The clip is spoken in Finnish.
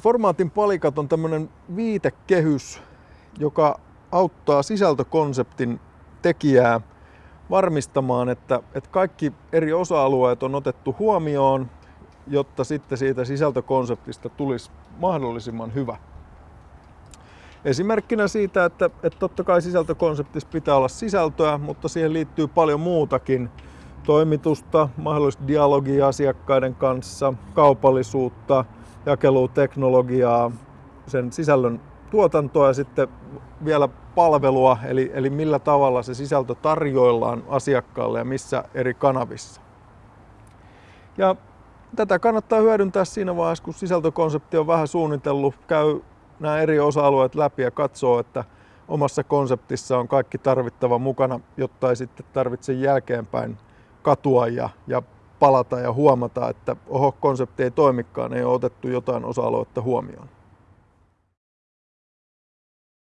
Formaatin palikat on tämmöinen viitekehys, joka auttaa sisältökonseptin tekijää varmistamaan, että, että kaikki eri osa-alueet on otettu huomioon, jotta sitten siitä sisältökonseptista tulisi mahdollisimman hyvä. Esimerkkinä siitä, että, että totta kai sisältökonseptissa pitää olla sisältöä, mutta siihen liittyy paljon muutakin. Toimitusta, mahdollista dialogia asiakkaiden kanssa, kaupallisuutta, jakeluteknologiaa, sen sisällön tuotantoa ja sitten vielä palvelua, eli, eli millä tavalla se sisältö tarjoillaan asiakkaalle ja missä eri kanavissa. Ja tätä kannattaa hyödyntää siinä vaiheessa, kun sisältökonsepti on vähän suunnitellut, käy nämä eri osa-alueet läpi ja katsoo, että omassa konseptissa on kaikki tarvittava mukana, jotta ei sitten tarvitse jälkeenpäin katua ja, ja palata ja huomata, että oho, konsepti ei toimikaan, ei ole otettu jotain osa-aluetta huomioon.